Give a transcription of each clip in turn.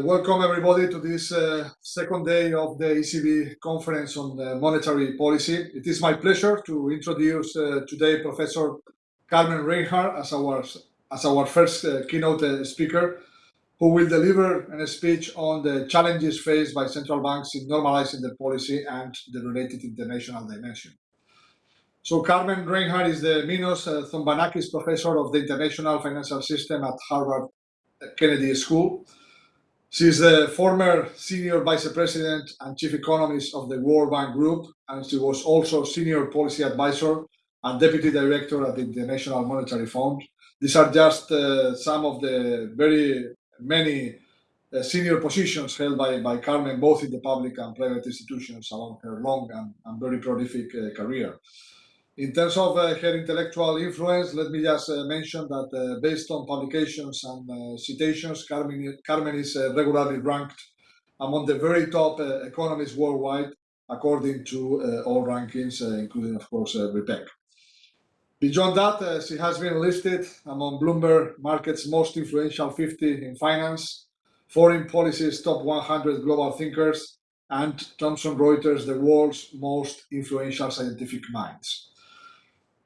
Welcome everybody to this uh, second day of the ECB conference on uh, monetary policy. It is my pleasure to introduce uh, today Professor Carmen Reinhart as our, as our first uh, keynote uh, speaker, who will deliver a speech on the challenges faced by central banks in normalizing their policy and the related international dimension. So Carmen Reinhart is the Minos uh, Zombanakis Professor of the International Financial System at Harvard Kennedy School. She is the former Senior Vice President and Chief Economist of the World Bank Group, and she was also Senior Policy Advisor and Deputy Director at the International Monetary Fund. These are just uh, some of the very many uh, senior positions held by, by Carmen, both in the public and private institutions along her long and, and very prolific uh, career. In terms of uh, her intellectual influence, let me just uh, mention that uh, based on publications and uh, citations, Carmen, Carmen is uh, regularly ranked among the very top uh, economists worldwide, according to all rankings, including, of course, RePEc. Beyond that, she has been listed among Bloomberg Market's most influential 50 in finance, Foreign Policy's top 100 global thinkers, and Thomson Reuters, the world's most influential scientific minds.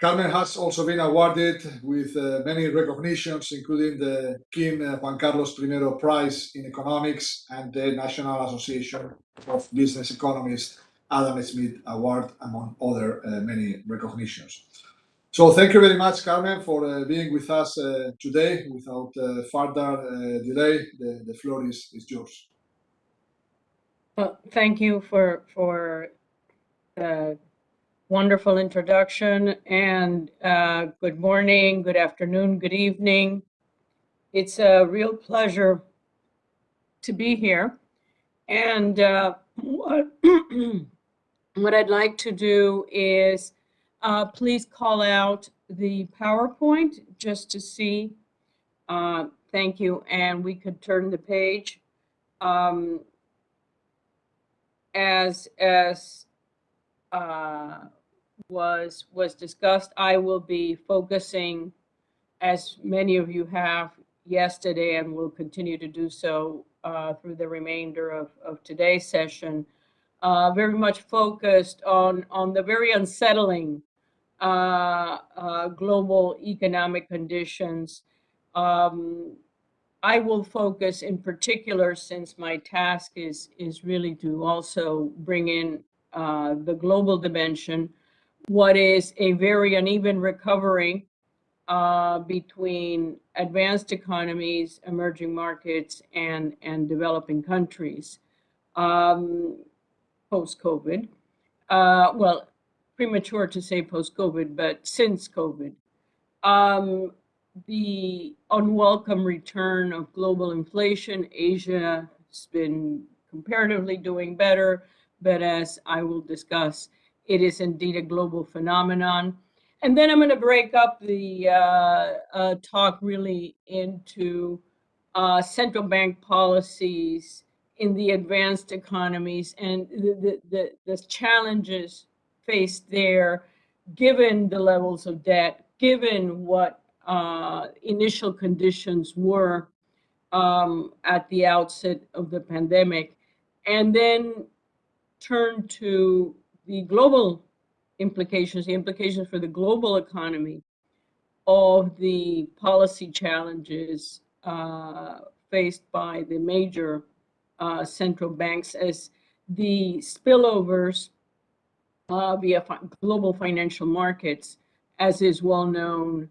Carmen has also been awarded with uh, many recognitions, including the King uh, Juan Carlos I Prize in Economics and the National Association of Business Economists Adam Smith Award, among other uh, many recognitions. So thank you very much, Carmen, for uh, being with us uh, today. Without uh, further delay, the, the floor is, is yours. Well, thank you for for wonderful introduction and uh, good morning, good afternoon, good evening. It's a real pleasure to be here. And uh, what, what I'd like to do is uh, please call out the PowerPoint just to see. Uh, thank you. And we could turn the page. Um, as as uh, was was discussed. I will be focusing, as many of you have yesterday, and will continue to do so uh, through the remainder of, of today's session, uh, very much focused on on the very unsettling uh, uh global economic conditions. Um, I will focus in particular, since my task is is really to also bring in uh, the global dimension what is a very uneven recovery uh, between advanced economies, emerging markets, and, and developing countries um, post-COVID. Uh, well, premature to say post-COVID, but since COVID. Um, the unwelcome return of global inflation, Asia has been comparatively doing better, but as I will discuss, it is indeed a global phenomenon. And then I'm going to break up the uh, uh, talk really into uh, central bank policies in the advanced economies and the, the, the, challenges faced there, given the levels of debt, given what uh, initial conditions were um, at the outset of the pandemic, and then turn to the global implications, the implications for the global economy of the policy challenges uh, faced by the major uh, central banks as the spillovers uh, via fi global financial markets, as is well known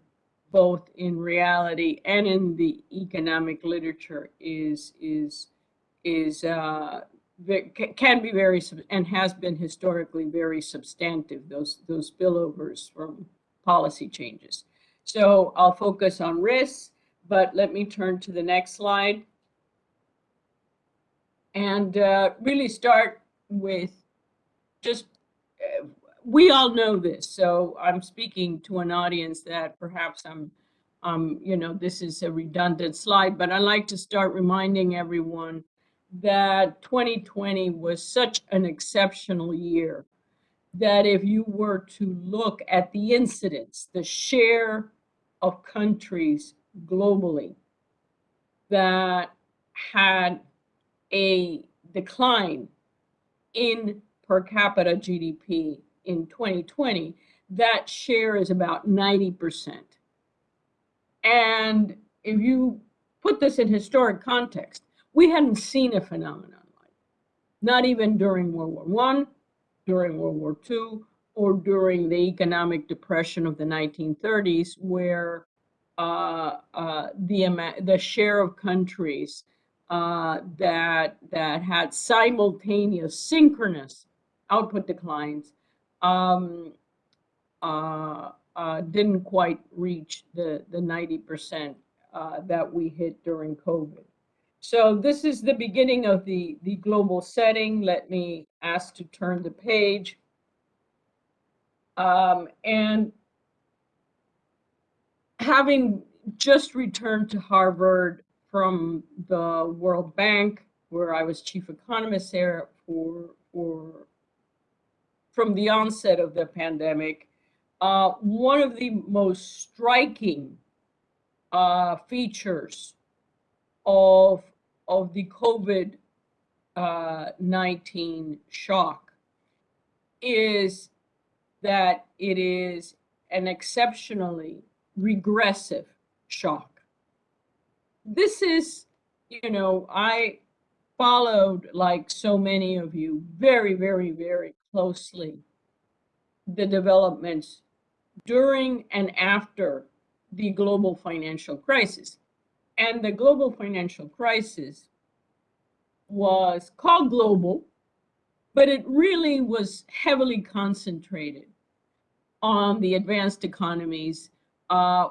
both in reality and in the economic literature, is is is uh, can be very and has been historically very substantive those those spillovers from policy changes. So i'll focus on risks but let me turn to the next slide. And uh, really start with just uh, we all know this so i'm speaking to an audience that perhaps i'm um you know this is a redundant slide but i like to start reminding everyone that 2020 was such an exceptional year that if you were to look at the incidence, the share of countries globally that had a decline in per capita GDP in 2020, that share is about 90%. And if you put this in historic context, we hadn't seen a phenomenon like not even during World War One, during World War Two, or during the economic depression of the 1930s, where uh, uh, the the share of countries uh, that that had simultaneous synchronous output declines um, uh, uh, didn't quite reach the the 90% uh, that we hit during COVID. So this is the beginning of the the global setting. Let me ask to turn the page. Um, and having just returned to Harvard from the World Bank, where I was chief economist there for, for from the onset of the pandemic, uh, one of the most striking uh, features of, of the COVID uh, 19 shock is that it is an exceptionally regressive shock. This is, you know, I followed, like so many of you, very, very, very closely the developments during and after the global financial crisis. And the global financial crisis was called global but it really was heavily concentrated on the advanced economies, uh,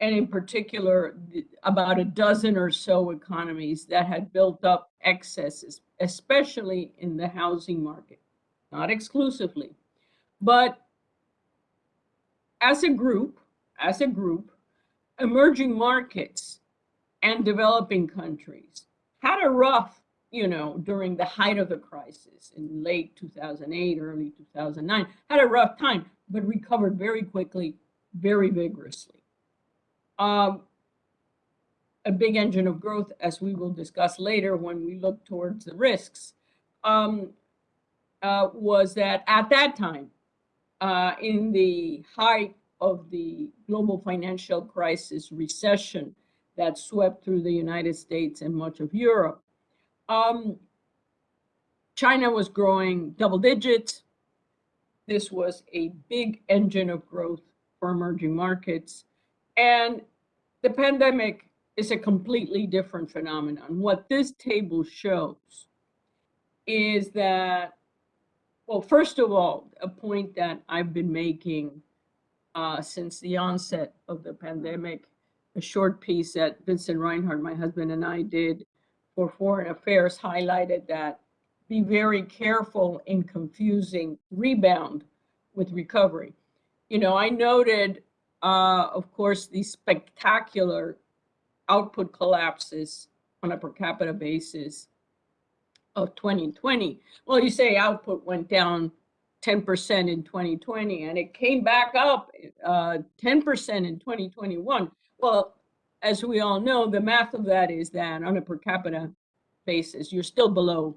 and in particular, about a dozen or so economies that had built up excesses, especially in the housing market, not exclusively, but as a group, as a group, emerging markets and developing countries had a rough you know, during the height of the crisis in late 2008, early 2009, had a rough time, but recovered very quickly, very vigorously. Um, a big engine of growth, as we will discuss later when we look towards the risks, um, uh, was that at that time, uh, in the height of the global financial crisis recession that swept through the United States and much of Europe, um, China was growing double digits. This was a big engine of growth for emerging markets. And the pandemic is a completely different phenomenon. What this table shows is that, well, first of all, a point that I've been making uh, since the onset of the pandemic, a short piece that Vincent Reinhart, my husband, and I did for Foreign Affairs highlighted that be very careful in confusing rebound with recovery. You know, I noted, uh, of course, the spectacular output collapses on a per capita basis of 2020. Well, you say output went down 10% in 2020 and it came back up 10% uh, in 2021. Well, as we all know, the math of that is that on a per capita basis, you're still below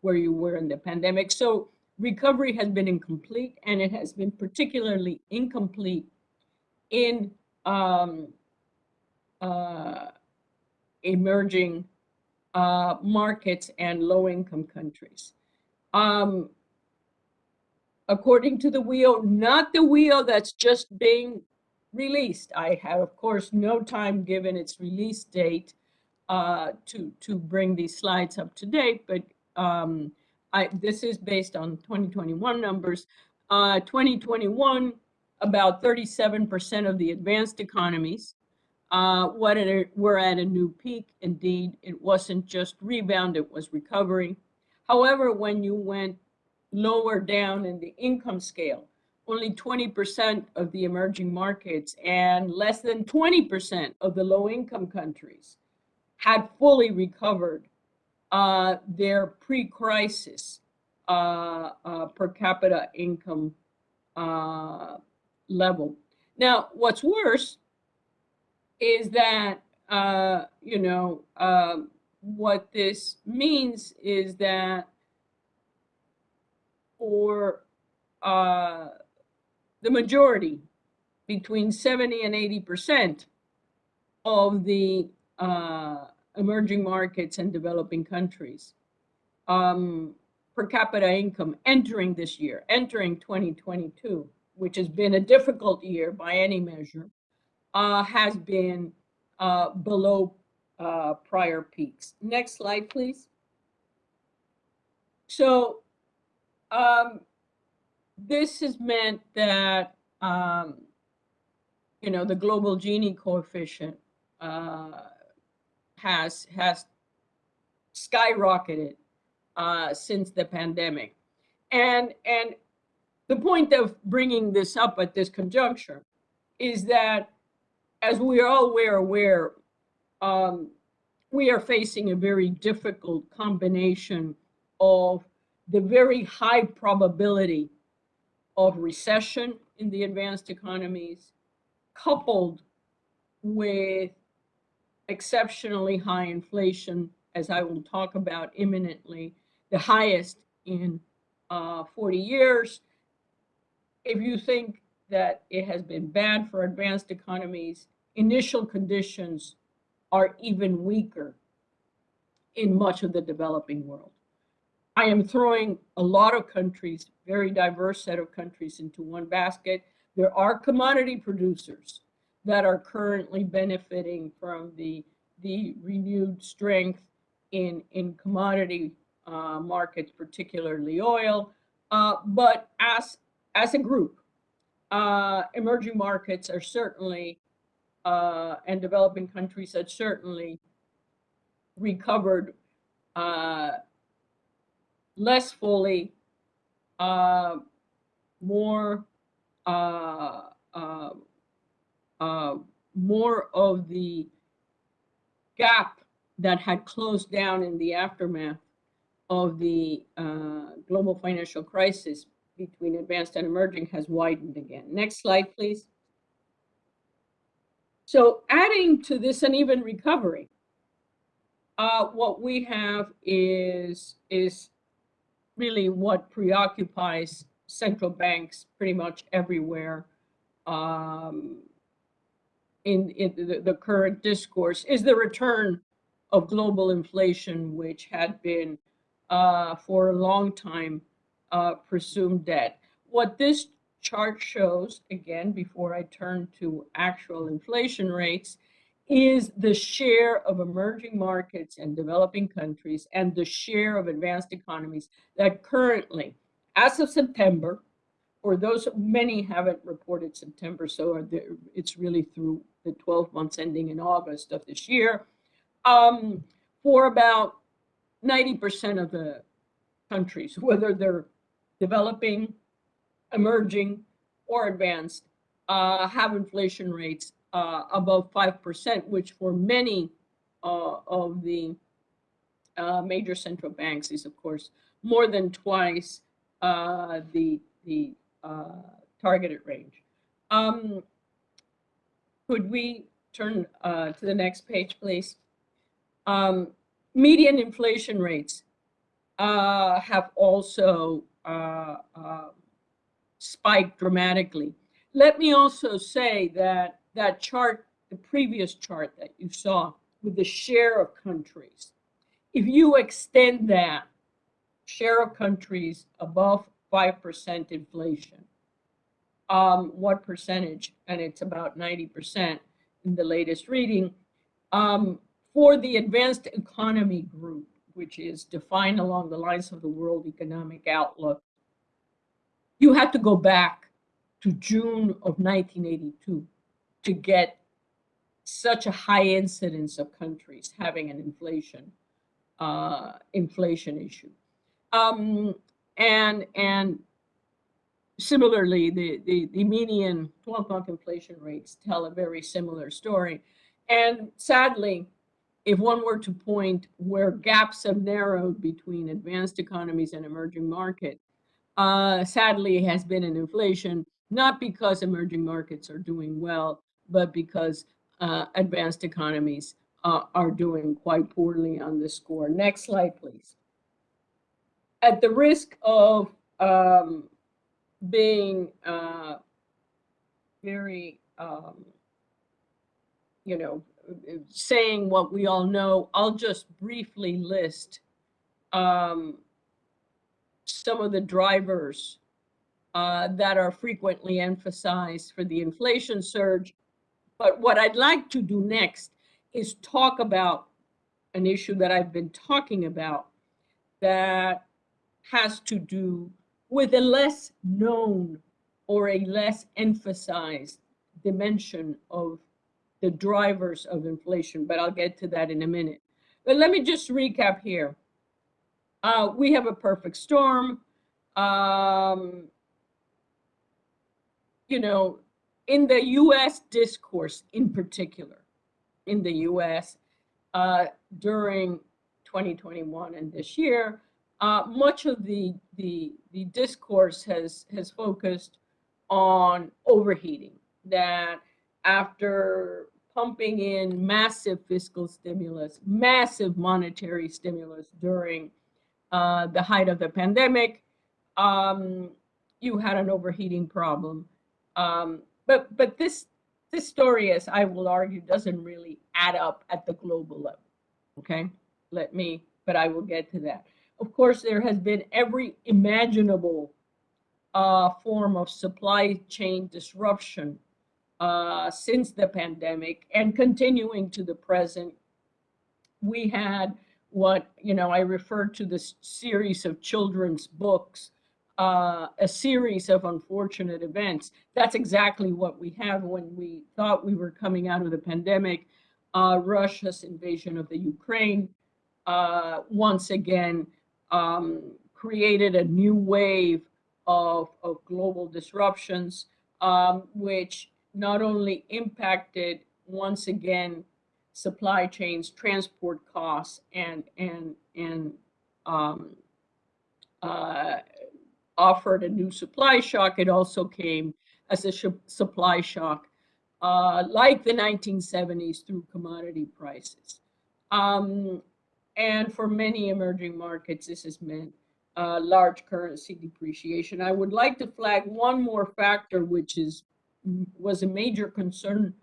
where you were in the pandemic. So recovery has been incomplete and it has been particularly incomplete in um, uh, emerging uh, markets and low income countries. Um, according to the WEO, not the WEO that's just being released. I have, of course, no time given its release date uh, to, to bring these slides up to date, but um, I, this is based on 2021 numbers. Uh, 2021, about 37% of the advanced economies uh, what a, were at a new peak. Indeed, it wasn't just rebound, it was recovery. However, when you went lower down in the income scale, only 20% of the emerging markets and less than 20% of the low income countries had fully recovered uh, their pre-crisis uh, uh, per capita income uh, level. Now, what's worse is that, uh, you know, um, what this means is that for uh, the majority, between 70 and 80 percent of the uh, emerging markets and developing countries, um, per capita income entering this year, entering 2022, which has been a difficult year by any measure, uh, has been uh, below uh, prior peaks. Next slide, please. So um, this has meant that, um, you know, the global Gini coefficient uh, has, has skyrocketed uh, since the pandemic. And, and the point of bringing this up at this conjuncture is that, as we are all aware, aware um, we are facing a very difficult combination of the very high probability of recession in the advanced economies, coupled with exceptionally high inflation, as I will talk about imminently, the highest in uh, 40 years. If you think that it has been bad for advanced economies, initial conditions are even weaker in much of the developing world. I am throwing a lot of countries, very diverse set of countries into one basket. There are commodity producers that are currently benefiting from the, the renewed strength in, in commodity uh, markets, particularly oil. Uh, but as, as a group, uh, emerging markets are certainly, uh, and developing countries are certainly recovered uh, less fully, uh, more uh, uh, uh, more of the gap that had closed down in the aftermath of the uh, global financial crisis between advanced and emerging has widened again. Next slide, please. So adding to this uneven recovery, uh, what we have is, is really what preoccupies central banks pretty much everywhere um, in, in the, the, current discourse is the return of global inflation, which had been uh, for a long time uh, presumed dead. What this chart shows, again, before I turn to actual inflation rates, is the share of emerging markets and developing countries and the share of advanced economies that currently, as of September, or those many haven't reported September, so it's really through the 12 months ending in August of this year, um, for about 90% of the countries, whether they're developing, emerging, or advanced, uh, have inflation rates uh, above 5%, which for many uh, of the uh, major central banks is, of course, more than twice uh, the, the uh, targeted range. Um, could we turn uh, to the next page, please? Um, median inflation rates have also spiked dramatically. Let me also say that that chart, the previous chart that you saw with the share of countries, if you extend that share of countries above 5% inflation, um, what percentage, and it's about 90% in the latest reading, um, for the advanced economy group, which is defined along the lines of the World Economic Outlook, you have to go back to June of 1982 to get such a high incidence of countries having an inflation uh, inflation issue. Um, and and similarly, the, the, the median 12-month inflation rates tell a very similar story. And sadly, if one were to point where gaps have narrowed between advanced economies and emerging markets, uh, sadly has been in inflation, not because emerging markets are doing well, but because uh, advanced economies uh, are doing quite poorly on this score. Next slide, please. At the risk of um, being uh, very, um, you know, saying what we all know, I'll just briefly list um, some of the drivers uh, that are frequently emphasized for the inflation surge. But what I'd like to do next is talk about an issue that I've been talking about that has to do with a less known or a less emphasized dimension of the drivers of inflation, but I'll get to that in a minute. But let me just recap here. Uh, we have a perfect storm. Um, you know, in the US discourse in particular, in the US uh, during 2021 and this year, uh, much of the, the, the discourse has, has focused on overheating, that after pumping in massive fiscal stimulus, massive monetary stimulus during uh, the height of the pandemic, um, you had an overheating problem. Um, but but this this story, as I will argue, doesn't really add up at the global level. Okay, let me, but I will get to that. Of course, there has been every imaginable uh, form of supply chain disruption uh, since the pandemic and continuing to the present. We had what, you know, I referred to this series of children's books, uh, a series of unfortunate events. That's exactly what we have when we thought we were coming out of the pandemic. Uh, Russia's invasion of the Ukraine uh, once again um, created a new wave of, of global disruptions, um, which not only impacted once again supply chains, transport costs, and and and um, uh, offered a new supply shock. It also came as a supply shock, uh, like the 1970s, through commodity prices. Um, and for many emerging markets, this has meant uh, large currency depreciation. I would like to flag one more factor, which is was a major concern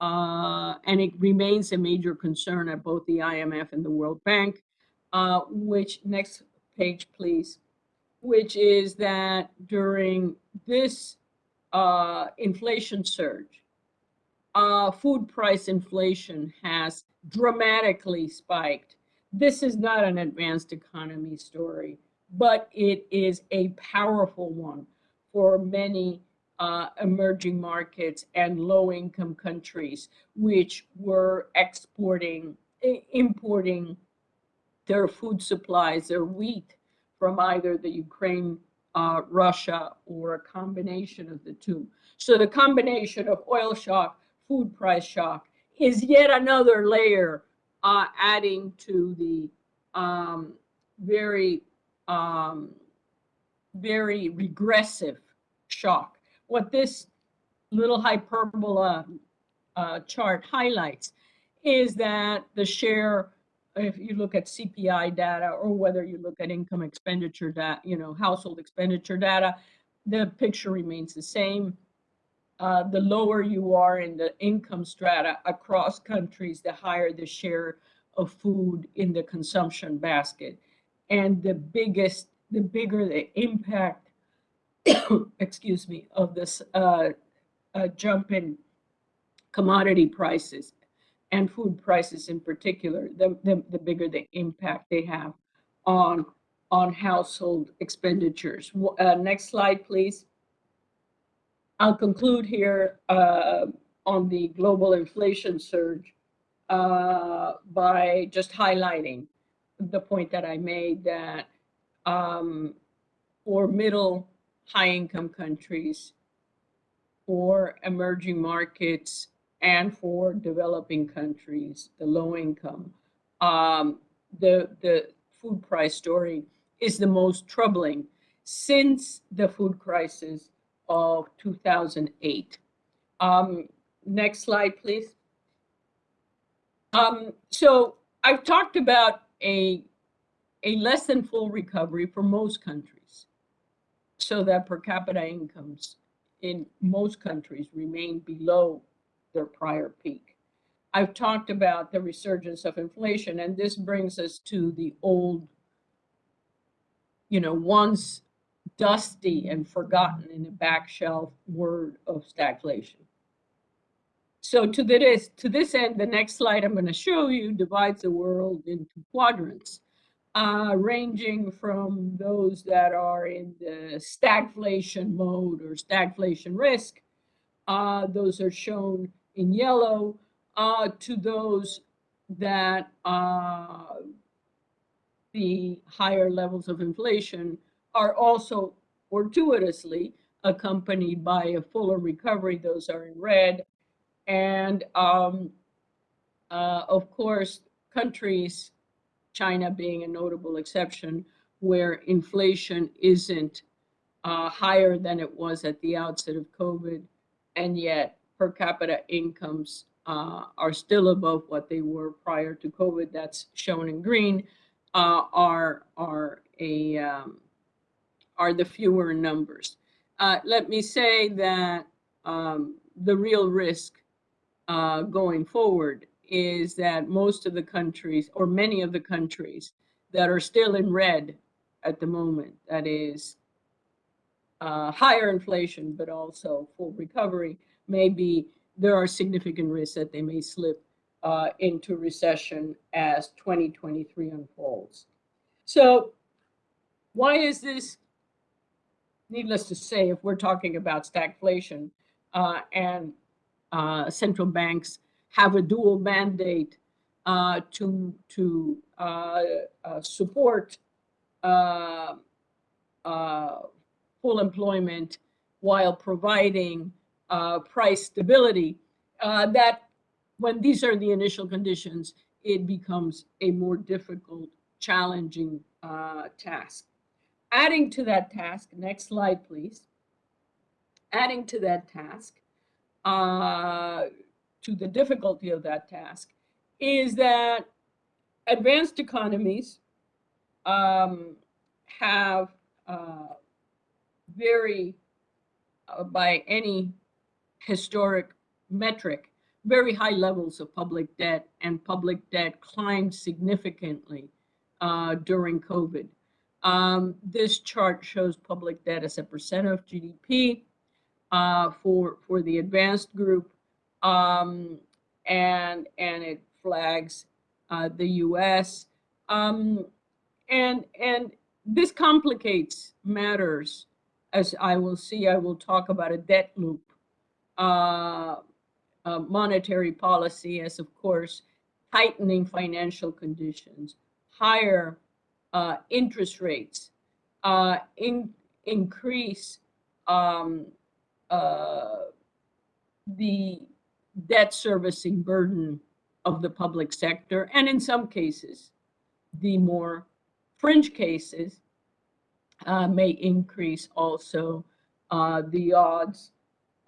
uh, and it remains a major concern at both the IMF and the World Bank, uh, which, next page, please, which is that during this uh, inflation surge, uh, food price inflation has dramatically spiked. This is not an advanced economy story, but it is a powerful one for many uh, emerging markets and low income countries, which were exporting, importing their food supplies, their wheat from either the Ukraine, uh, Russia, or a combination of the two. So the combination of oil shock, food price shock is yet another layer uh, adding to the um, very, um, very regressive shock what this little hyperbola uh, chart highlights is that the share, if you look at CPI data or whether you look at income expenditure data, you know, household expenditure data, the picture remains the same. Uh, the lower you are in the income strata across countries, the higher the share of food in the consumption basket. And the biggest, the bigger the impact excuse me, of this uh, uh, jump in commodity prices and food prices in particular, the, the, the, bigger the impact they have on, on household expenditures. Uh, next slide, please. I'll conclude here uh, on the global inflation surge uh, by just highlighting the point that I made that um, for middle high income countries, for emerging markets, and for developing countries, the low income. Um, the, the food price story is the most troubling since the food crisis of 2008. Um, next slide, please. Um, so I've talked about a, a less than full recovery for most countries. So that per capita incomes in most countries remain below their prior peak. I've talked about the resurgence of inflation, and this brings us to the old, you know, once dusty and forgotten in a back shelf word of stagflation. So to this, to this end, the next slide I'm going to show you divides the world into quadrants, uh, ranging from those that are in the stagflation mode or stagflation risk. Uh, those are shown in yellow uh, to those that uh, the higher levels of inflation are also fortuitously accompanied by a fuller recovery. Those are in red. And um, uh, of course, countries, China being a notable exception, where inflation isn't uh, higher than it was at the outset of COVID, and yet per capita incomes uh, are still above what they were prior to COVID. That's shown in green. Uh, are are a um, are the fewer numbers. Uh, let me say that um, the real risk uh, going forward is that most of the countries, or many of the countries that are still in red at the moment, that is uh, higher inflation, but also full recovery, maybe there are significant risks that they may slip uh, into recession as 2023 unfolds. So why is this needless to say, if we're talking about stagflation uh, and uh, central banks have a dual mandate uh, to to uh, uh, support full employment while providing price stability, that when these are the initial conditions, it becomes a more difficult, challenging task adding to that task, next slide, please. Adding to that task, uh, to the difficulty of that task, is that advanced economies um, have uh, very, uh, by any historic metric, very high levels of public debt, and public debt climbed significantly uh, during COVID. Um, this chart shows public debt as a percent of GDP uh, for for the advanced group, um, and and it flags uh, the U.S. Um, and and this complicates matters, as I will see. I will talk about a debt loop, uh, monetary policy, as of course, tightening financial conditions, higher uh, interest rates uh, in, increase um, uh, the debt servicing burden of the public sector, and in some cases, the more fringe cases uh, may increase also uh, the odds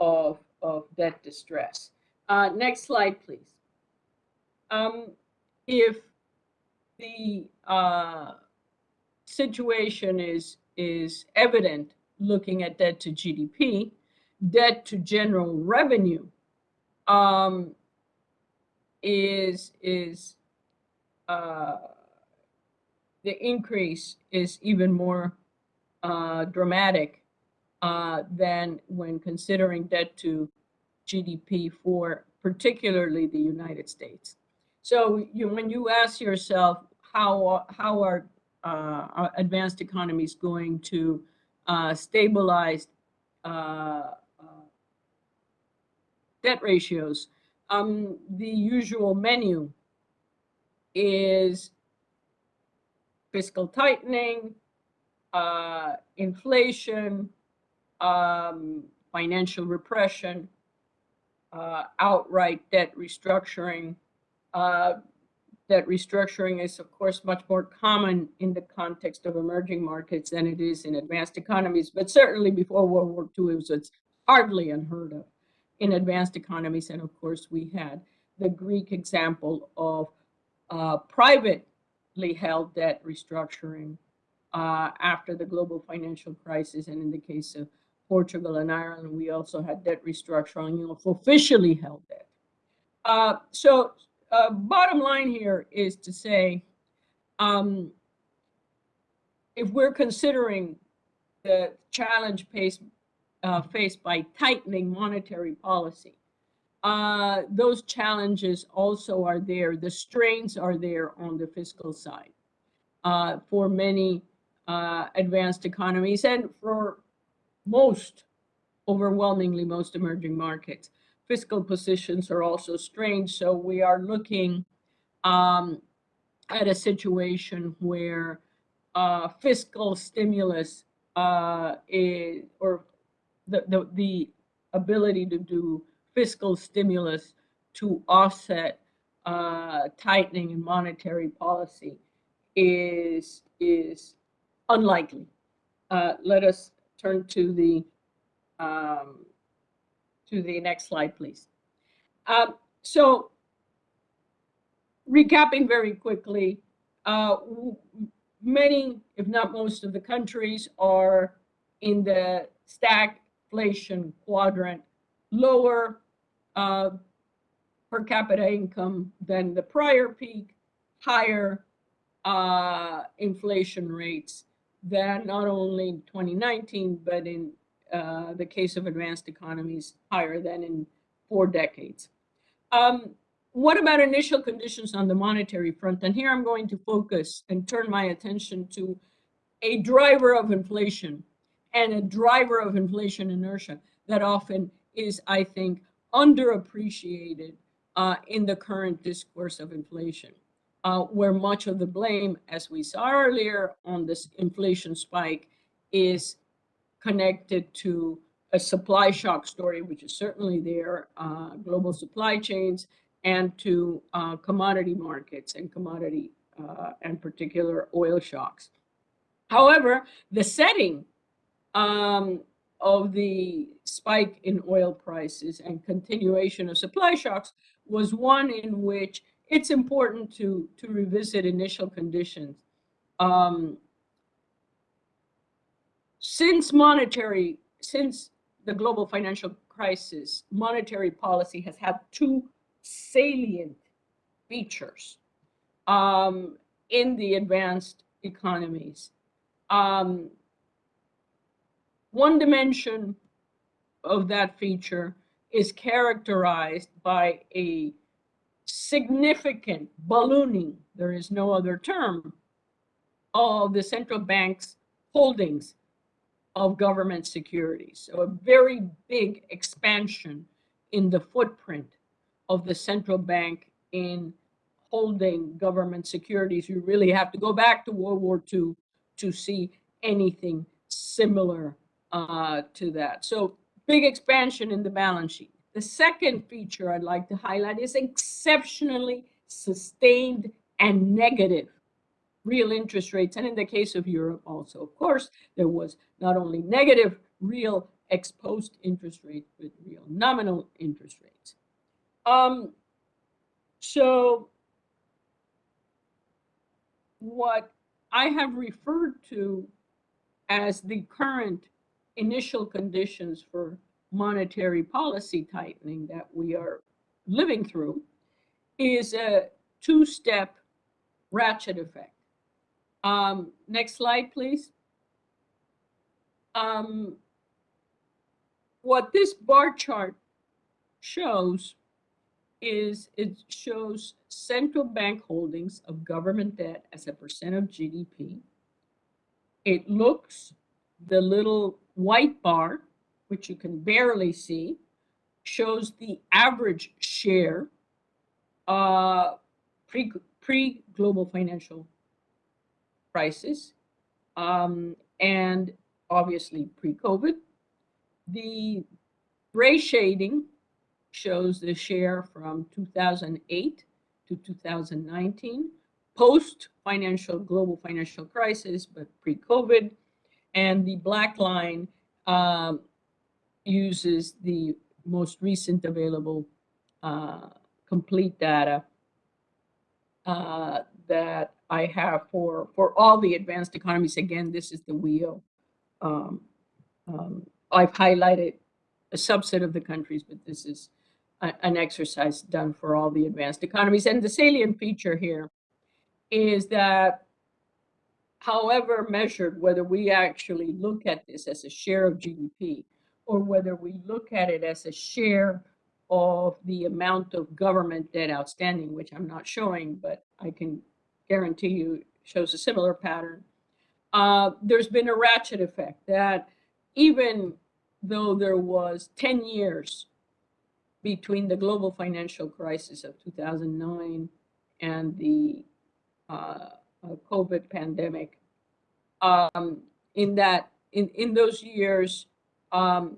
of, of debt distress. Uh, next slide, please. Um, if the uh, situation is is evident looking at debt to GDP, debt to general revenue um, is is uh, the increase is even more uh, dramatic uh, than when considering debt to GDP for particularly the United States. So you, when you ask yourself how how are uh, advanced economies going to uh, stabilize uh, debt ratios, um, the usual menu is fiscal tightening, uh, inflation, um, financial repression, uh, outright debt restructuring, uh, that restructuring is, of course, much more common in the context of emerging markets than it is in advanced economies. But certainly before World War II, it was hardly unheard of in advanced economies. And of course, we had the Greek example of uh, privately held debt restructuring uh, after the global financial crisis. And in the case of Portugal and Ireland, we also had debt restructuring of officially held debt. Uh, so uh, bottom line here is to say, um, if we're considering the challenge faced, uh, faced by tightening monetary policy, uh, those challenges also are there. The strains are there on the fiscal side uh, for many uh, advanced economies and for most, overwhelmingly most emerging markets. Fiscal positions are also strained. So we are looking um, at a situation where uh, fiscal stimulus uh, is, or the, the, the ability to do fiscal stimulus to offset uh, tightening in monetary policy is, is unlikely. Uh, let us turn to the um, to the next slide, please. Um, so, recapping very quickly, uh, many, if not most, of the countries are in the stagflation quadrant, lower uh, per capita income than the prior peak, higher uh, inflation rates than not only in 2019, but in uh, the case of advanced economies, higher than in four decades. Um, what about initial conditions on the monetary front? And here I'm going to focus and turn my attention to a driver of inflation and a driver of inflation inertia that often is, I think, underappreciated uh, in the current discourse of inflation, uh, where much of the blame, as we saw earlier on this inflation spike, is connected to a supply shock story, which is certainly there, uh, global supply chains, and to uh, commodity markets and commodity uh, and particular oil shocks. However, the setting um, of the spike in oil prices and continuation of supply shocks was one in which it's important to, to revisit initial conditions. Um, since monetary, since the global financial crisis, monetary policy has had two salient features um, in the advanced economies. Um, one dimension of that feature is characterized by a significant ballooning, there is no other term, of the central bank's holdings of government securities. So a very big expansion in the footprint of the central bank in holding government securities. You really have to go back to World War II to see anything similar uh, to that. So big expansion in the balance sheet. The second feature I'd like to highlight is exceptionally sustained and negative real interest rates. And in the case of Europe also, of course, there was not only negative real ex post interest rates, but real nominal interest rates. Um, so what I have referred to as the current initial conditions for monetary policy tightening that we are living through is a two-step ratchet effect. Um, next slide, please. Um, what this bar chart shows is it shows central bank holdings of government debt as a percent of GDP. It looks the little white bar, which you can barely see, shows the average share uh, pre, pre global financial crisis um, and obviously pre-COVID. The gray shading shows the share from 2008 to 2019, post financial global financial crisis, but pre-COVID. And the black line um, uses the most recent available uh, complete data uh, that I have for, for all the advanced economies. Again, this is the WEO. Um, um, I've highlighted a subset of the countries, but this is a- an exercise done for all the advanced economies. And the salient feature here is that however measured, whether we actually look at this as a share of GDP or whether we look at it as a share of the amount of government debt outstanding, which I'm not showing, but I can guarantee you shows a similar pattern. Uh, there's been a ratchet effect that even though there was 10 years between the global financial crisis of 2009 and the uh, uh, COVID pandemic, um, in that in, in those years, um,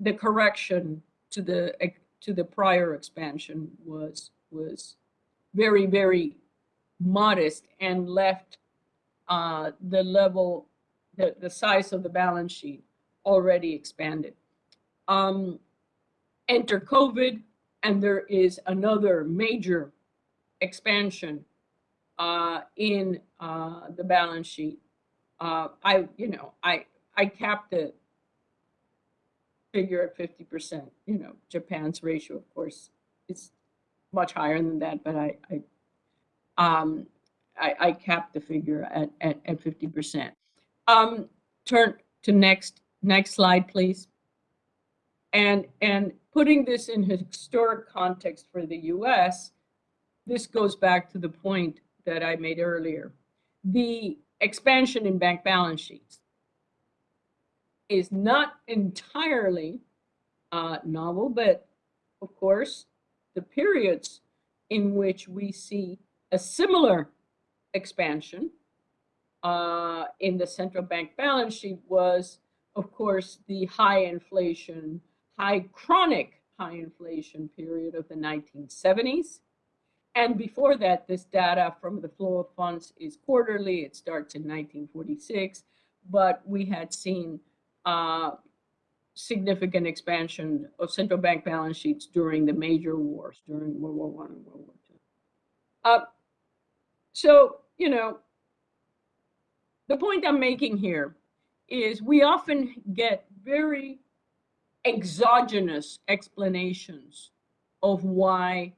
the correction to the to the prior expansion was was very very modest and left uh, the level the, the size of the balance sheet already expanded. Um, enter COVID, and there is another major expansion uh, in uh, the balance sheet. Uh, I, you know, I I capped the figure at fifty percent. You know, Japan's ratio, of course, is much higher than that, but I I um, I, I capped the figure at at at fifty percent. Um, turn to next next slide, please. And and putting this in historic context for the U.S., this goes back to the point that I made earlier. The expansion in bank balance sheets is not entirely uh, novel, but of course, the periods in which we see a similar expansion uh, in the central bank balance sheet was, of course, the high inflation, high chronic high inflation period of the 1970s. And before that, this data from the flow of funds is quarterly. It starts in 1946, but we had seen uh, significant expansion of central bank balance sheets during the major wars, during World War One and World War Two. Uh, so, you know, the point I'm making here is we often get very exogenous explanations of why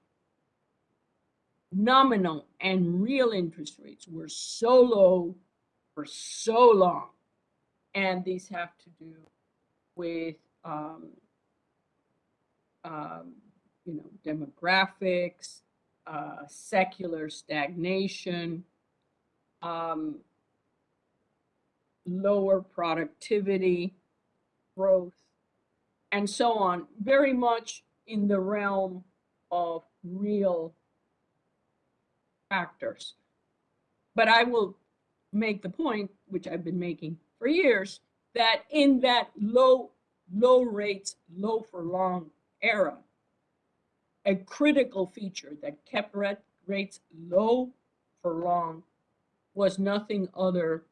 nominal and real interest rates were so low for so long. And these have to do with, um, um, you know, demographics, uh, secular stagnation, um, lower productivity, growth, and so on, very much in the realm of real factors. But I will make the point, which I've been making for years, that in that low, low rates, low for long era, a critical feature that kept rates low for long was nothing other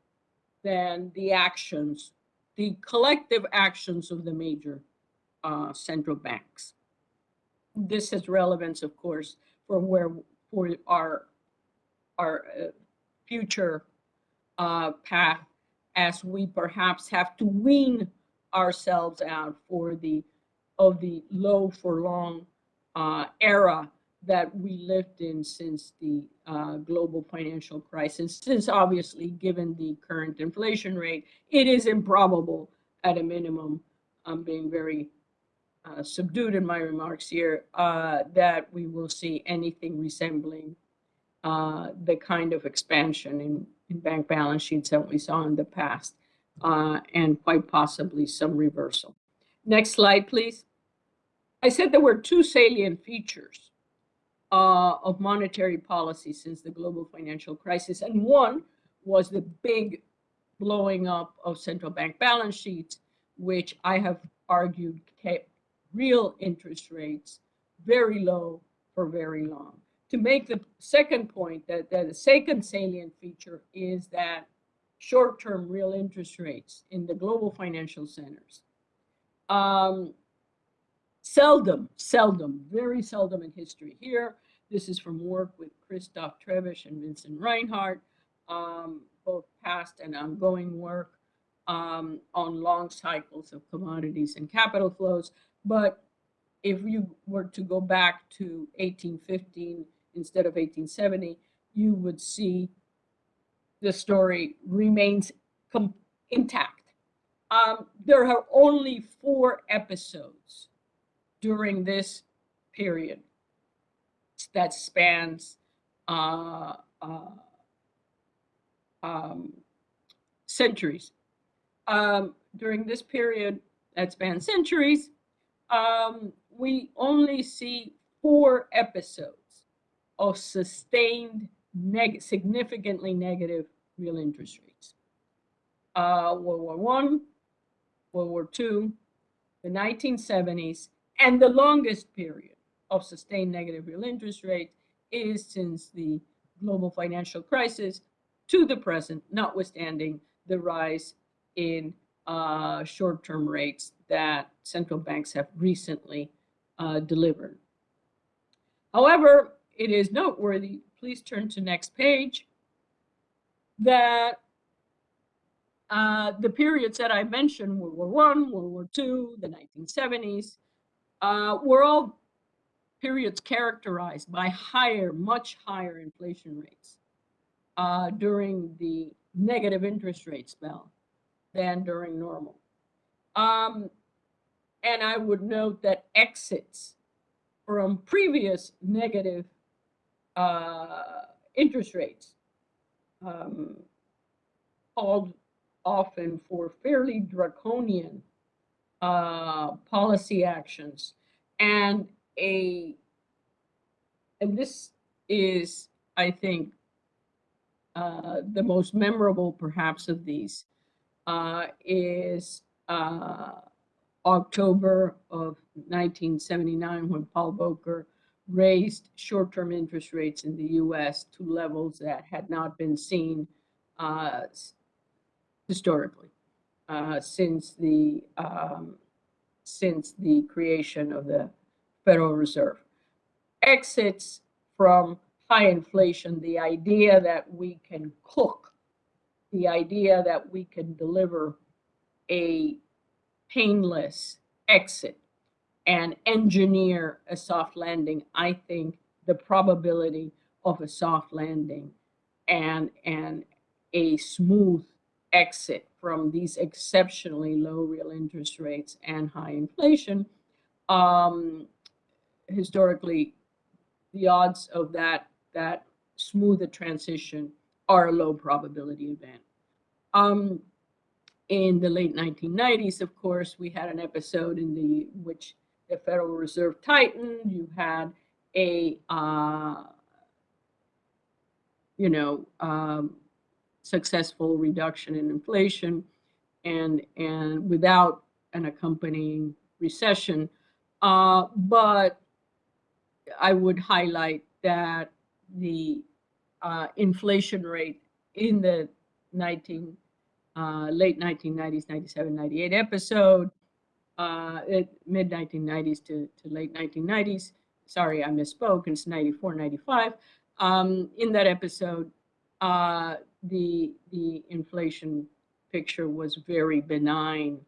than the actions, the collective actions of the major uh, central banks. This has relevance, of course, for where for our our uh, future uh, path as we perhaps have to wean ourselves out for the of the low for long uh, era that we lived in since the uh, global financial crisis. Since obviously, given the current inflation rate, it is improbable at a minimum. I'm being very uh, subdued in my remarks here uh, that we will see anything resembling uh, the kind of expansion in, in bank balance sheets that we saw in the past, uh, and quite possibly some reversal. Next slide, please. I said there were two salient features uh, of monetary policy since the global financial crisis, and one was the big blowing up of central bank balance sheets, which I have argued kept real interest rates very low for very long to make the second point that, that the second salient feature is that short-term real interest rates in the global financial centers um, seldom, seldom, very seldom in history here. This is from work with Christoph Trebesch and Vincent Reinhart, um, both past and ongoing work um, on long cycles of commodities and capital flows. But if you were to go back to 1815 instead of 1870, you would see the story remains intact. Um, there are only four episodes during this period that spans uh, uh, um, centuries. Um, during this period that spans centuries, um, we only see four episodes of sustained neg significantly negative real interest rates. Uh, World War One, World War Two, the 1970s, and the longest period of sustained negative real interest rate is since the global financial crisis to the present, notwithstanding the rise in uh, short-term rates that central banks have recently uh, delivered. However, it is noteworthy, please turn to next page, that uh, the periods that I mentioned, World War One, World War Two, the 1970s, uh, were all periods characterized by higher, much higher inflation rates uh, during the negative interest rate spell than during normal. Um, and I would note that exits from previous negative uh, interest rates um, called often for fairly draconian uh, policy actions. And a and this is i think uh, the most memorable perhaps of these uh, is uh, October of 1979 when Paul Volcker raised short-term interest rates in the U.S. to levels that had not been seen uh, historically uh, since the um, since the creation of the Federal Reserve. Exits from high inflation, the idea that we can cook, the idea that we can deliver a painless exit and engineer a soft landing, I think the probability of a soft landing and, and a smooth exit from these exceptionally low real interest rates and high inflation, um, historically, the odds of that that smoother transition are a low probability event. Um, in the late 1990s, of course, we had an episode in the which the Federal Reserve tightened. You had a uh, you know um, successful reduction in inflation, and and without an accompanying recession. Uh, but I would highlight that the uh, inflation rate in the 19 uh, late 1990s, 97, 98 episode, uh, mid 1990s to, to late 1990s. Sorry, I misspoke. It's 94, 95. Um, in that episode, uh, the the inflation picture was very benign,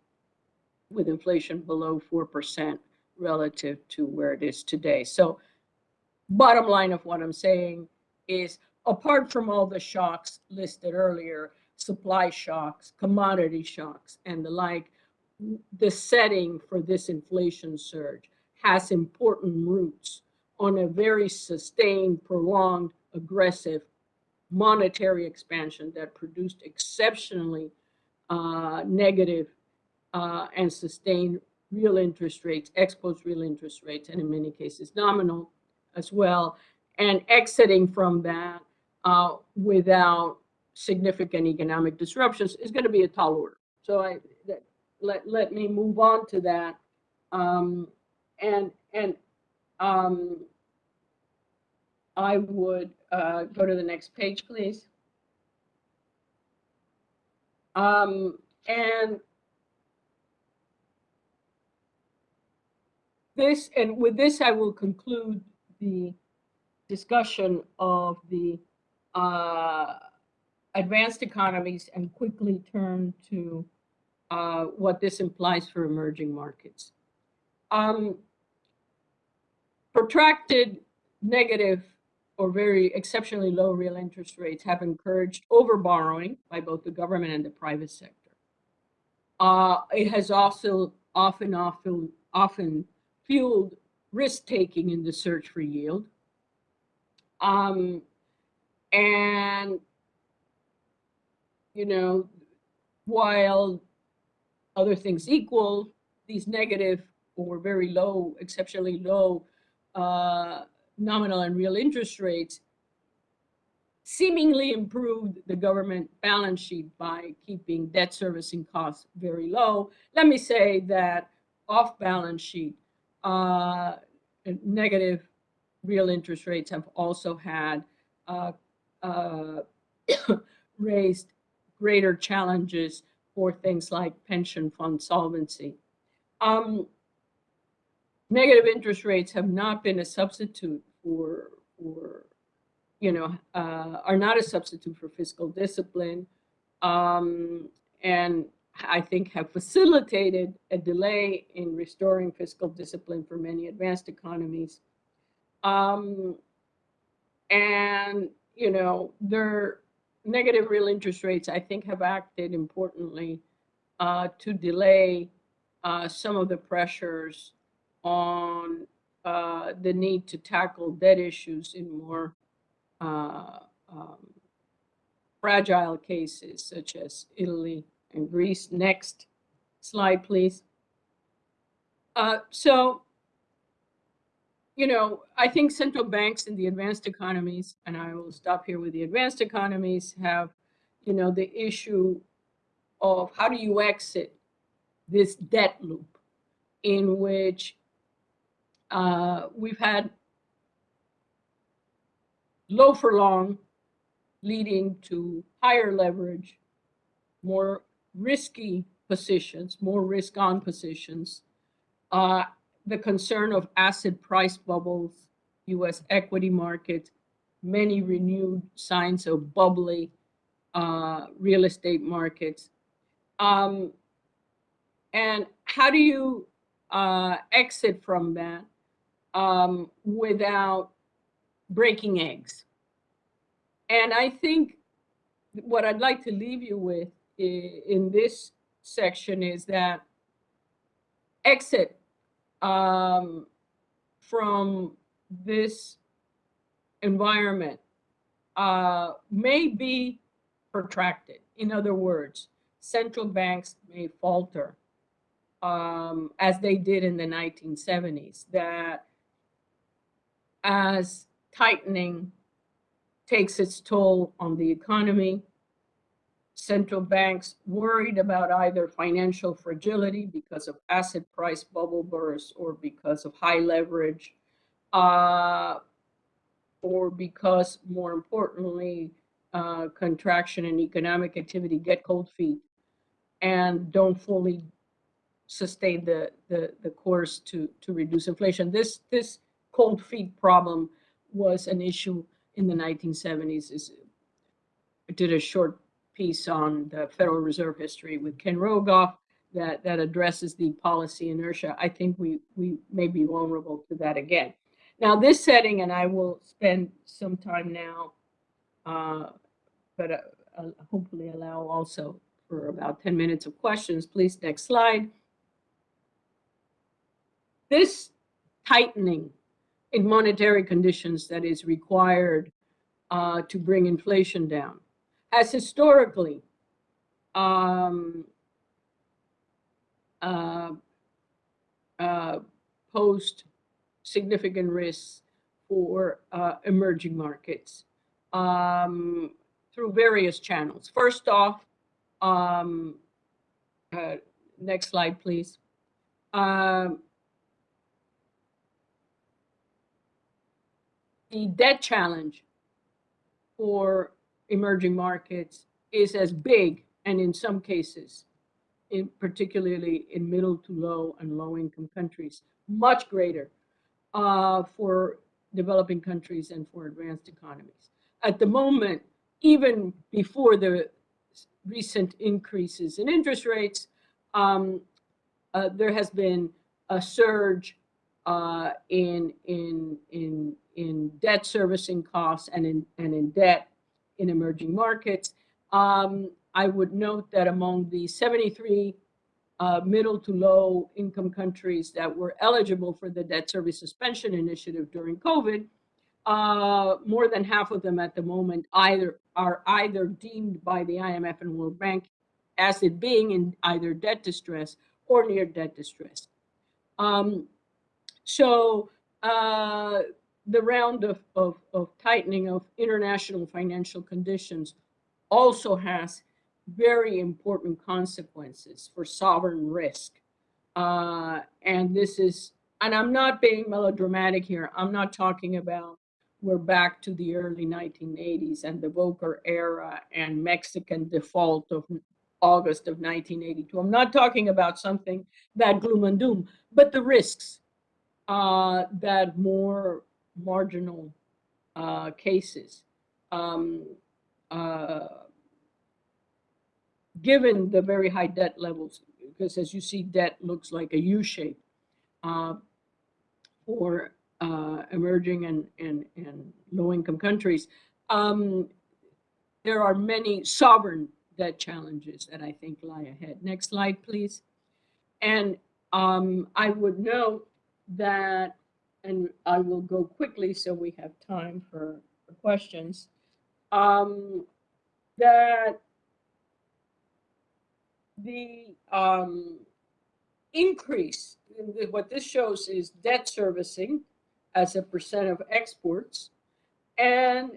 with inflation below four percent relative to where it is today. So, bottom line of what I'm saying is, apart from all the shocks listed earlier, supply shocks, commodity shocks, and the like, the setting for this inflation surge has important roots on a very sustained, prolonged, aggressive monetary expansion that produced exceptionally uh, negative uh, and sustained real interest rates, exposed real interest rates, and in many cases nominal as well, and exiting from that uh, without significant economic disruptions is going to be a tall order. So I let let me move on to that, um, and and um, I would uh, go to the next page, please. Um, and this, and with this, I will conclude the discussion of the uh, advanced economies and quickly turn to uh, what this implies for emerging markets. Um, protracted negative or very exceptionally low real interest rates have encouraged overborrowing by both the government and the private sector. Uh, it has also often, often, often fueled risk taking in the search for yield. Um, and, you know, while other things equal, these negative or very low, exceptionally low uh, nominal and real interest rates seemingly improved the government balance sheet by keeping debt servicing costs very low. Let me say that off balance sheet, uh, negative real interest rates have also had uh, uh, raised greater challenges for things like pension fund solvency. Um, negative interest rates have not been a substitute for, for you know, uh, are not a substitute for fiscal discipline. Um, and I think have facilitated a delay in restoring fiscal discipline for many advanced economies. Um, and, you know, their negative real interest rates, I think, have acted importantly uh, to delay uh, some of the pressures on uh, the need to tackle debt issues in more uh, um, fragile cases such as Italy and Greece. Next slide, please. Uh, so, you know, I think central banks in the advanced economies, and I will stop here with the advanced economies, have, you know, the issue of how do you exit this debt loop in which uh, we've had low for long, leading to higher leverage, more risky positions, more risk on positions, uh, the concern of asset price bubbles, US equity market, many renewed signs of bubbly uh, real estate markets. Um, and how do you uh, exit from that um, without breaking eggs? And I think what I'd like to leave you with in this section is that exit um, from this environment uh, may be protracted. In other words, central banks may falter um, as they did in the 1970s, that as tightening takes its toll on the economy, central banks worried about either financial fragility because of asset price bubble bursts or because of high leverage, uh, or because, more importantly, uh, contraction in economic activity get cold feet and don't fully sustain the, the, the course to, to reduce inflation. This, this cold feet problem was an issue in the 1970s. Is, did a short piece on the Federal Reserve history with Ken Rogoff that, that addresses the policy inertia. I think we, we may be vulnerable to that again. Now this setting, and I will spend some time now, uh, but uh, uh, hopefully allow also for about 10 minutes of questions. Please, next slide. This tightening in monetary conditions that is required uh, to bring inflation down has historically um, uh, uh, posed significant risks for uh, emerging markets um, through various channels. First off, um, uh, next slide, please. Um, the debt challenge for emerging markets is as big and in some cases in particularly in middle to low and low income countries much greater uh, for developing countries and for advanced economies. At the moment, even before the recent increases in interest rates, um, uh, there has been a surge uh, in in in in debt servicing costs and in and in debt in emerging markets. Um, I would note that among the 73 uh, middle to low income countries that were eligible for the debt service suspension initiative during COVID, uh, more than half of them at the moment either are either deemed by the IMF and World Bank as it being in either debt distress or near debt distress. Um, so uh, the round of, of, of tightening of international financial conditions also has very important consequences for sovereign risk. Uh, and this is, and I'm not being melodramatic here. I'm not talking about we're back to the early 1980s and the Volcker era and Mexican default of August of 1982. I'm not talking about something that gloom and doom, but the risks uh, that more marginal uh, cases, um, uh, given the very high debt levels, because as you see, debt looks like a U shape uh, for uh, emerging and, and, and low income countries. Um, there are many sovereign debt challenges that I think lie ahead. Next slide, please. And um, I would note that, and I will go quickly so we have time for, for questions, um, that the um, increase, what this shows is debt servicing as a percent of exports. And,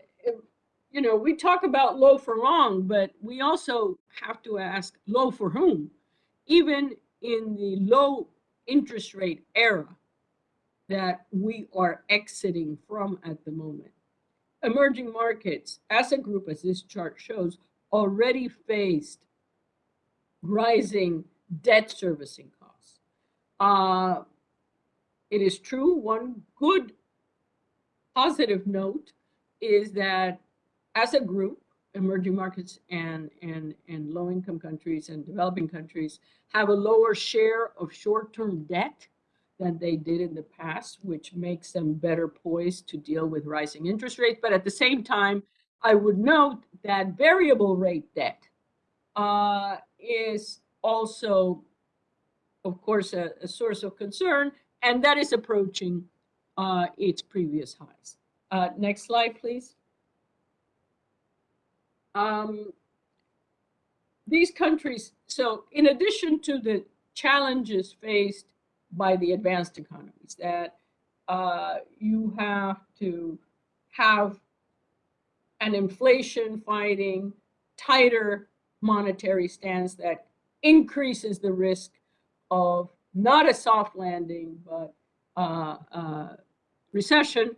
you know, we talk about low for long, but we also have to ask low for whom? Even in the low interest rate era that we are exiting from at the moment. Emerging markets, as a group, as this chart shows, already faced rising debt servicing costs. Uh, it is true, one good positive note is that as a group, emerging markets and, and, and low income countries and developing countries have a lower share of short-term debt than they did in the past, which makes them better poised to deal with rising interest rates. But at the same time, I would note that variable rate debt uh, is also, of course, a, a source of concern and that is approaching uh, its previous highs. Uh, next slide, please. Um, these countries, so in addition to the challenges faced by the advanced economies, that uh, you have to have an inflation fighting, tighter monetary stance that increases the risk of not a soft landing, but uh, uh, recession,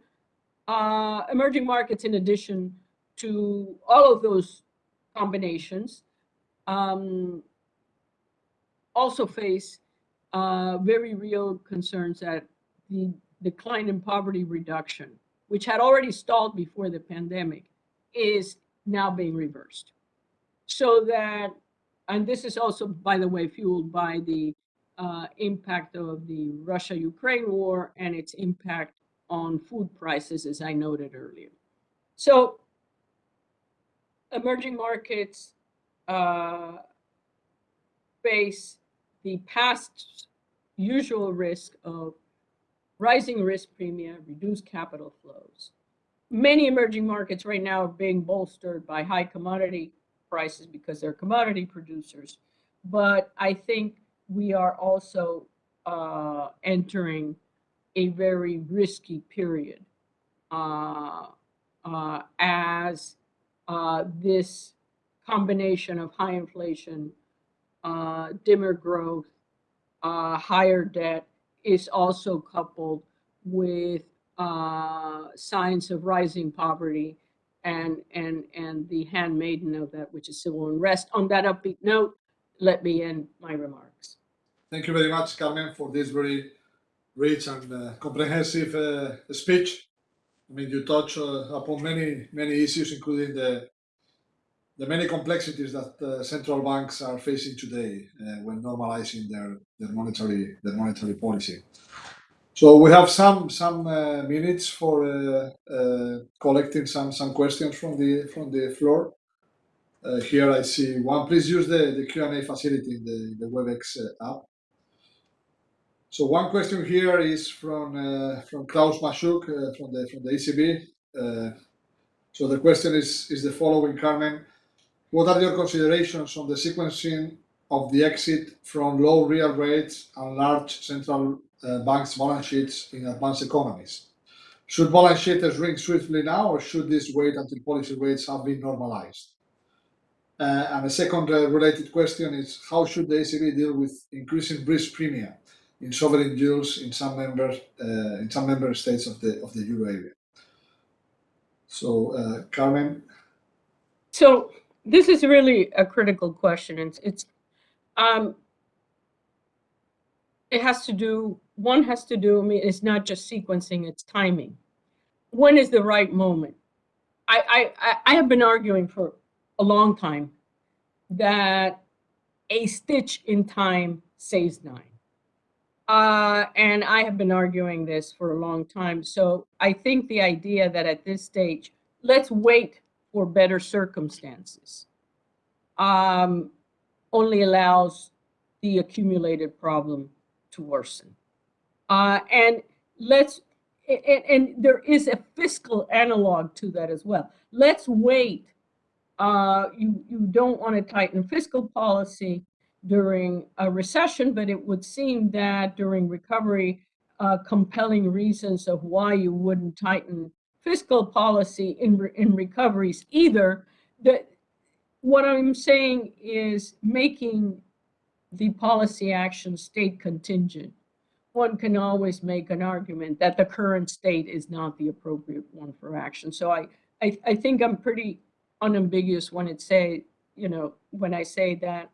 uh, emerging markets, in addition to all of those combinations, um, also face uh, very real concerns that the decline in poverty reduction, which had already stalled before the pandemic, is now being reversed. So that, and this is also, by the way, fueled by the uh, impact of the Russia-Ukraine war and its impact on food prices, as I noted earlier. So emerging markets uh, face the past usual risk of rising risk premia, reduced capital flows. Many emerging markets right now are being bolstered by high commodity prices because they're commodity producers. But I think we are also uh, entering a very risky period uh, uh, as uh, this combination of high inflation, uh, dimmer growth, uh, higher debt is also coupled with signs of rising poverty and and and the handmaiden of that, which is civil unrest. On that upbeat note, let me end my remarks. Thank you very much, Carmen, for this very rich and uh, comprehensive uh, speech. I mean, you touch uh, upon many many issues, including the the many complexities that uh, central banks are facing today uh, when normalizing their, their monetary their monetary policy. So we have some some uh, minutes for uh, uh, collecting some some questions from the from the floor. Uh, here I see one. Please use the, the Q&A facility in the, the WebEx app. So one question here is from from Klaus Mashuk from the from the ECB. so the question is is the following, Carmen. What are your considerations on the sequencing of the exit from low real rates and large central uh, banks' balance sheets in advanced economies? Should balance sheets shrink swiftly now, or should this wait until policy rates have been normalized? Uh, and a second uh, related question is how should the ECB deal with increasing risk premium in sovereign yields in some member uh, in some member states of the of the euro area? So, uh, Carmen. So this is really a critical question. It's, it's um, it has to do, one has to do, I mean, it's not just sequencing, it's timing. When is the right moment? I, I, I have been arguing for a long time that a stitch in time saves nine. Uh, and I have been arguing this for a long time. So I think the idea that at this stage, let's wait for better circumstances um, only allows the accumulated problem to worsen. Uh, and let's, and, and, there is a fiscal analog to that as well. Let's wait. Uh, you, you don't want to tighten fiscal policy during a recession, but it would seem that during recovery, uh, compelling reasons of why you wouldn't tighten fiscal policy in, in recoveries either, that what I'm saying is making the policy action state contingent. One can always make an argument that the current state is not the appropriate one for action. So I, I, I think I'm pretty unambiguous when it say, you know, when I say that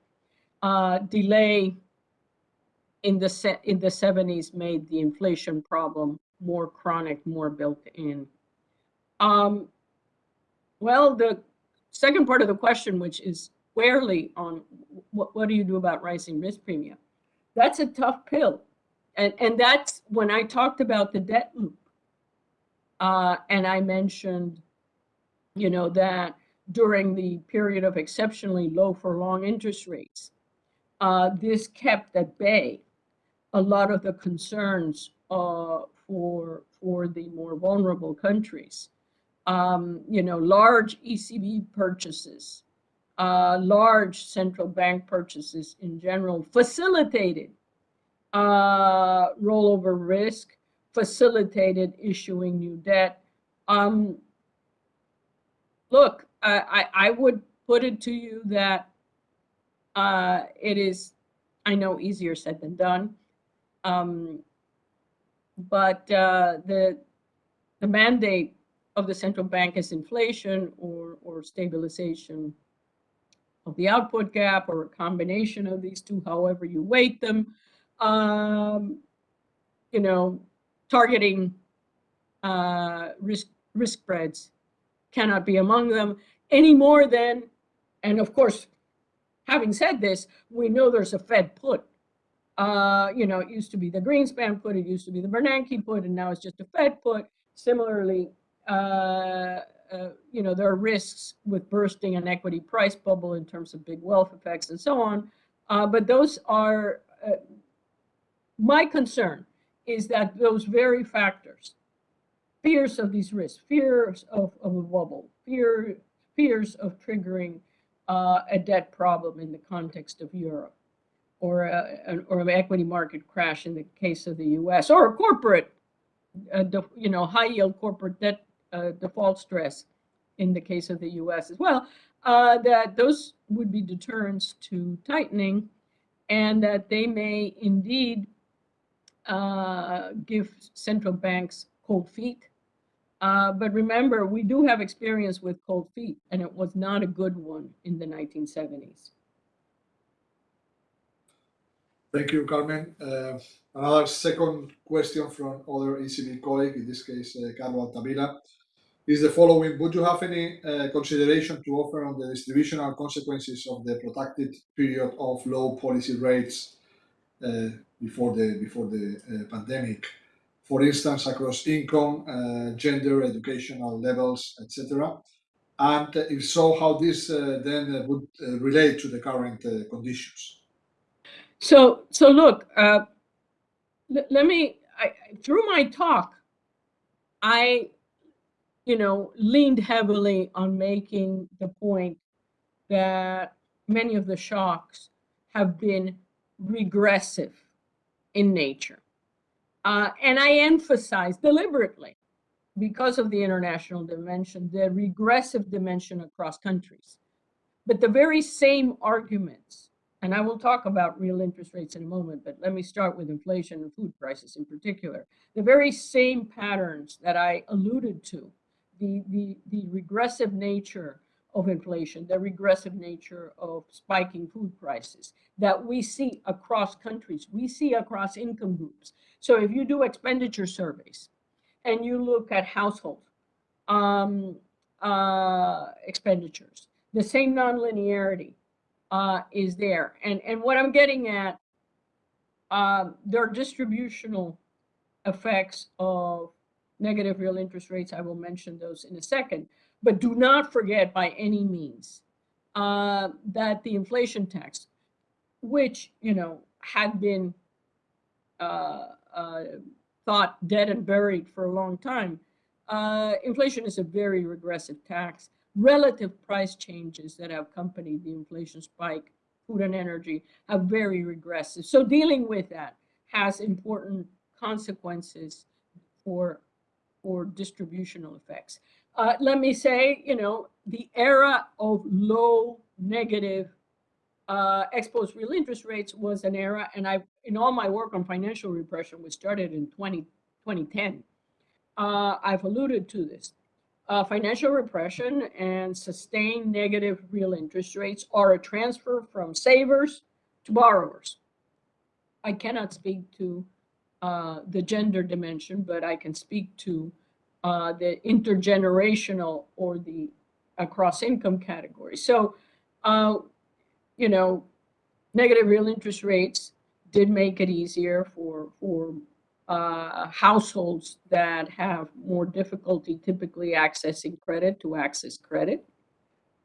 uh, delay in the in the 70s made the inflation problem more chronic, more built in. Um, well, the second part of the question, which is squarely on what, what do you do about rising risk premium? That's a tough pill. And, and that's when I talked about the debt loop. Uh, and I mentioned, you know, that during the period of exceptionally low for long interest rates, uh, this kept at bay a lot of the concerns uh, for, for the more vulnerable countries. Um, you know, large ECB purchases, uh, large central bank purchases in general facilitated uh, rollover risk, facilitated issuing new debt. Um, look, I, I, would put it to you that uh, it is, I know, easier said than done. Um, but uh, the the mandate of the central bank is inflation or, or stabilization of the output gap or a combination of these two, however you weight them. Um, you know, targeting uh, risk risk spreads cannot be among them any more than, and of course, having said this, we know there's a Fed put. Uh, you know, it used to be the Greenspan put, it used to be the Bernanke put, and now it's just a Fed put. Similarly, uh, uh, you know, there are risks with bursting an equity price bubble in terms of big wealth effects and so on. Uh, but those are, uh, my concern is that those very factors, fears of these risks, fears of, of a bubble, fear, fears of triggering uh, a debt problem in the context of Europe, or, a, an, or an equity market crash in the case of the US, or a corporate, uh, you know, high yield corporate debt uh, default stress in the case of the US as well, uh, that those would be deterrents to tightening and that they may indeed uh, give central banks cold feet. Uh, but remember, we do have experience with cold feet, and it was not a good one in the 1970s. Thank you, Carmen. Uh, another second question from other ECB colleague, in this case, uh, Carlo is the following. Would you have any uh, consideration to offer on the distributional consequences of the protracted period of low policy rates uh, before the, before the uh, pandemic? For instance, across income, uh, gender, educational levels, etc. And if so, how this then would relate to the current conditions? So, so look, uh, let me, I, through my talk, I, you know, leaned heavily on making the point that many of the shocks have been regressive in nature. Uh, and I emphasize deliberately, because of the international dimension, the regressive dimension across countries. But the very same arguments and I will talk about real interest rates in a moment, but let me start with inflation and food prices in particular. The very same patterns that I alluded to, the, the, the regressive nature of inflation, the regressive nature of spiking food prices that we see across countries, we see across income groups. So if you do expenditure surveys and you look at household um, uh, expenditures, the same nonlinearity uh, is there. And, and what I'm getting at, um, there are distributional effects of negative real interest rates. I will mention those in a second. But do not forget by any means uh, that the inflation tax, which, you know, had been uh, uh, thought dead and buried for a long time, uh, inflation is a very regressive tax relative price changes that have accompanied the inflation spike, food and energy, have very regressive. So dealing with that has important consequences for, for distributional effects. Uh, let me say, you know, the era of low negative uh, exposed real interest rates was an era, and I, in all my work on financial repression, which started in 20, 2010, uh, I've alluded to this uh, financial repression and sustained negative real interest rates are a transfer from savers to borrowers. I cannot speak to uh, the gender dimension, but I can speak to uh, the intergenerational or the across income category. So, uh, you know, negative real interest rates did make it easier for for uh, households that have more difficulty typically accessing credit to access credit.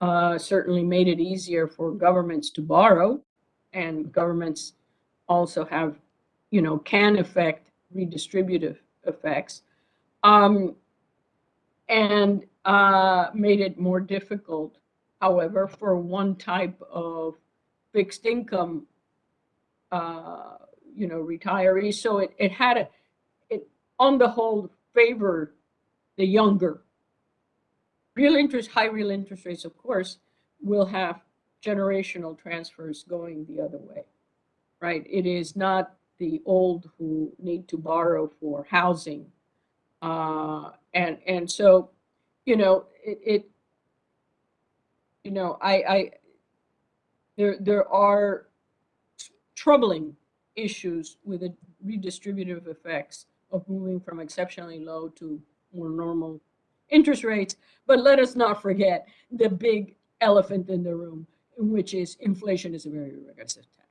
Uh, certainly made it easier for governments to borrow and governments also have, you know, can affect redistributive effects. Um, and uh, made it more difficult, however, for one type of fixed income uh, you know, retirees. So it, it had a, it on the whole favored the younger. Real interest, high real interest rates, of course, will have generational transfers going the other way, right? It is not the old who need to borrow for housing. Uh, and, and so, you know, it, it you know, I, I, there, there are troubling issues with the redistributive effects of moving from exceptionally low to more normal interest rates. But let us not forget the big elephant in the room, which is inflation is a very regressive tax.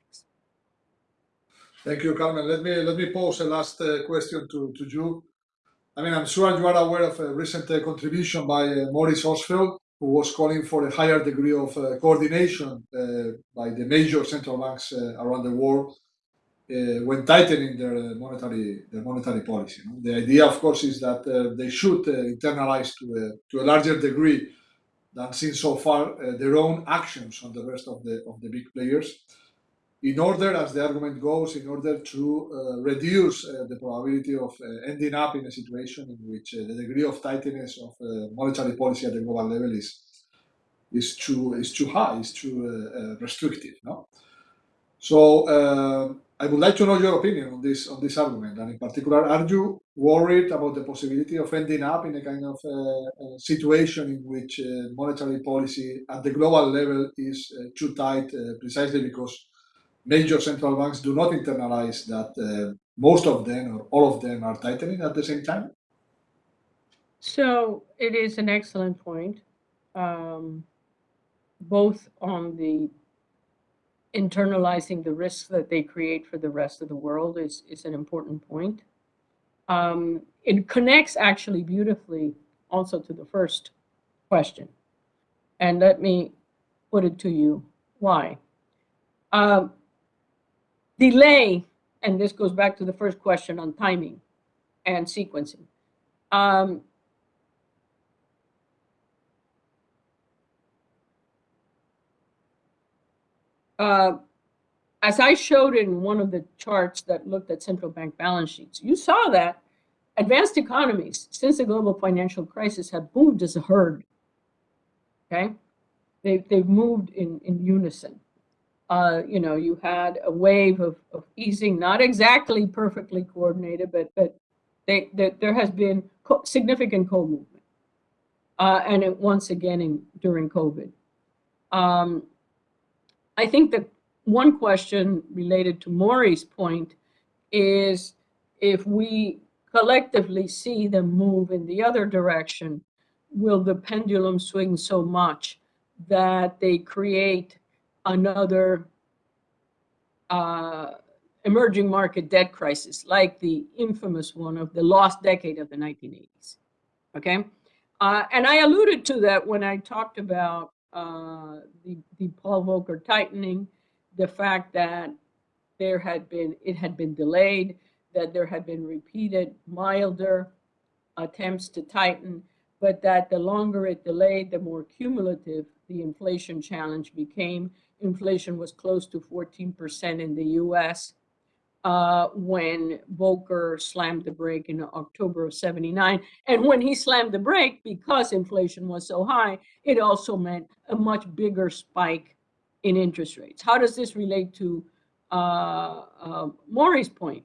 Thank you, Carmen. Let me let me pose a last uh, question to, to you. I mean, I'm sure you are aware of a recent uh, contribution by uh, Maurice Obstfeld, who was calling for a higher degree of uh, coordination uh, by the major central banks uh, around the world when tightening their monetary their monetary policy. The idea, of course, is that they should internalize to a, to a larger degree than seen so far their own actions on the rest of the of the big players, in order, as the argument goes, in order to reduce the probability of ending up in a situation in which the degree of tightness of monetary policy at the global level is is too is too high, is too uh, restrictive. No, so uh, I would like to know your opinion on this on this argument, and in particular, are you worried about the possibility of ending up in a kind of uh, situation in which uh, monetary policy at the global level is uh, too tight, uh, precisely because major central banks do not internalize that uh, most of them or all of them are tightening at the same time? So it is an excellent point, um, both on the internalizing the risks that they create for the rest of the world is, is an important point. Um, it connects actually beautifully also to the first question. And let me put it to you why. Um, delay, and this goes back to the first question on timing and sequencing. Um, uh, as I showed in one of the charts that looked at central bank balance sheets, you saw that advanced economies, since the global financial crisis, have moved as a herd. Okay, they've they've moved in in unison. Uh, you know, you had a wave of, of easing, not exactly perfectly coordinated, but but they, they there has been co significant co-movement, uh, and it, once again in during COVID. Um, I think that one question related to Maury's point is if we collectively see them move in the other direction, will the pendulum swing so much that they create another uh, emerging market debt crisis, like the infamous one of the lost decade of the 1980s? Okay. Uh, and I alluded to that when I talked about uh, the, the Paul Volcker tightening, the fact that there had been, it had been delayed, that there had been repeated milder attempts to tighten, but that the longer it delayed, the more cumulative the inflation challenge became. Inflation was close to 14% in the US uh, when Volcker slammed the brake in October of 79. And when he slammed the brake, because inflation was so high, it also meant a much bigger spike in interest rates. How does this relate to uh, uh, Maury's point?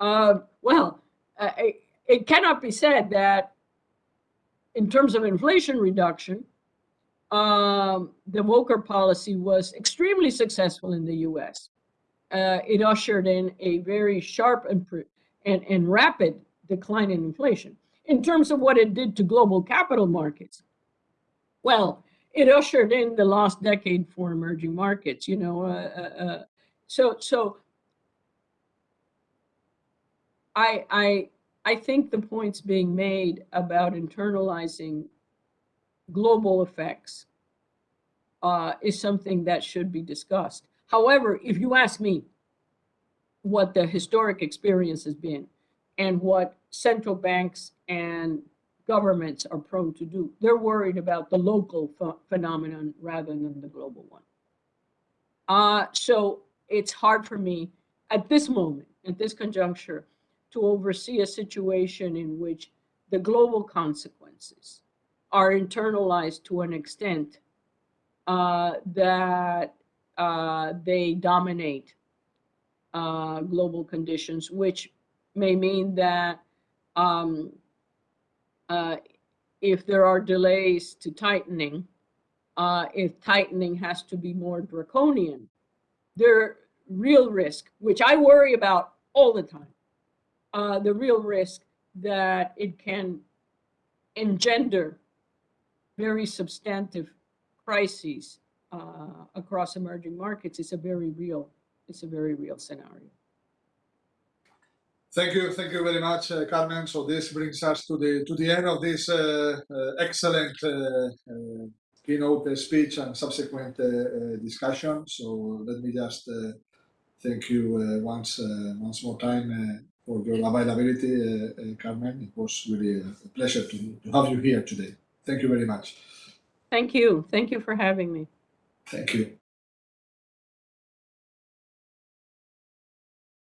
Uh, well, uh, it, it, cannot be said that in terms of inflation reduction, um, the Volcker policy was extremely successful in the US uh, it ushered in a very sharp and, and, and rapid decline in inflation. In terms of what it did to global capital markets, well, it ushered in the last decade for emerging markets. You know, uh, uh, uh so so I I I think the points being made about internalizing global effects uh, is something that should be discussed. However, if you ask me what the historic experience has been and what central banks and governments are prone to do, they're worried about the local ph phenomenon rather than the global one. Uh, so it's hard for me at this moment, at this conjuncture, to oversee a situation in which the global consequences are internalized to an extent uh, that uh, they dominate uh, global conditions, which may mean that um, uh, if there are delays to tightening, uh, if tightening has to be more draconian, there real risk, which I worry about all the time, uh, the real risk that it can engender very substantive crises uh, across emerging markets is a very real, it's a very real scenario. Thank you, thank you very much, uh, Carmen. So this brings us to the to the end of this uh, uh, excellent uh, uh, keynote speech and subsequent discussion. So let me just thank you once once more time for your availability, Carmen. It was really a pleasure to, to have you here today. Thank you very much. Thank you. Thank you for having me. Thank you.